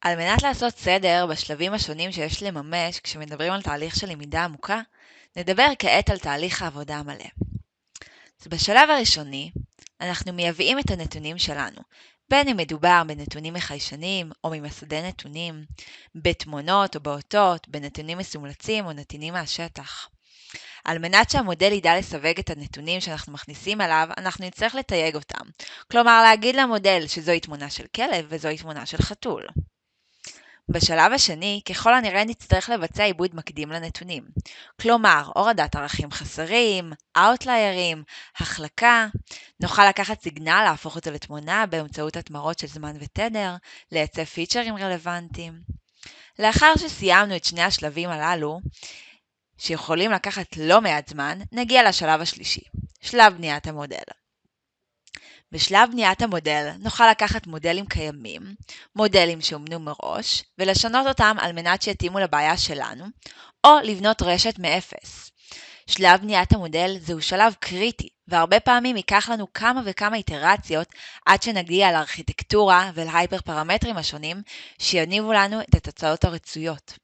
על מנת לעשות סדר בשלבים השונים שיש לממש כשמדברים על תהליך של למידה עמוקה, נדבר כעת על תהליך העבודה המלא. אז בשלב הראשוני, אנחנו מייבאים את הנתונים שלנו, בין אם מדובר בנתונים מחיישנים או ממסדי נתונים, בתמונות או באותות, בנתונים מסומלצים או נתינים מהשטח. על מנת שהמודל ידע לסווג את הנתונים שאנחנו מכניסים אליו, אנחנו נצטרך לתייג אותם. כלומר, להגיד למודל שזוהי תמונה של כלב וזוהי תמונה של חתול. בשלב השני, ככל הנראה נצטרך לבצע עיבוד מקדים לנתונים. כלומר, הורדת ערכים חסרים, אאוטליירים, החלקה. נוכל לקחת סיגנל, להפוך אותו לתמונה באמצעות התמרות של זמן ותדר, לייצב פיצ'רים רלוונטיים. לאחר שסיימנו את שני השלבים הללו, שיכולים לקחת לא מעט זמן, נגיע לשלב השלישי, שלב בניית המודל. בשלב בניית המודל נוכל לקחת מודלים קיימים, מודלים שאומנו מראש, ולשנות אותם על מנת שיתאימו לבעיה שלנו, או לבנות רשת מאפס. שלב בניית המודל זהו שלב קריטי, והרבה פעמים ייקח לנו כמה וכמה איטרציות עד שנגיע לארכיטקטורה ולהייפר פרמטרים השונים שיניבו לנו את התוצאות הרצויות.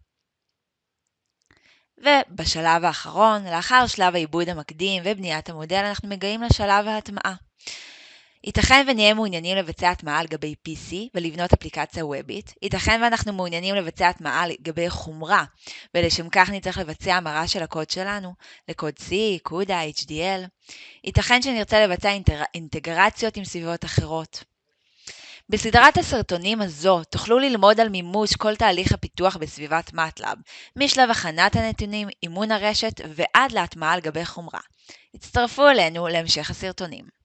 ובשלב האחרון, לאחר שלב העיבוד המקדים ובניית המודל, אנחנו מגיעים לשלב ההטמעה. ייתכן ונהיה מעוניינים לבצע הטמעה על גבי PC ולבנות אפליקציה וובית, ייתכן ואנחנו מעוניינים לבצע הטמעה על גבי חומרה, ולשם כך נצטרך לבצע המרה של הקוד שלנו לקוד C, CUDA, HDL. ייתכן שנרצה לבצע אינטר... אינטגרציות עם סביבות אחרות. בסדרת הסרטונים הזו תוכלו ללמוד על מימוש כל תהליך הפיתוח בסביבת MATLAB, משלב הכנת הנתונים, אימון הרשת ועד להטמעה על גבי חומרה. הצטרפו אלינו להמשך הסרטונים.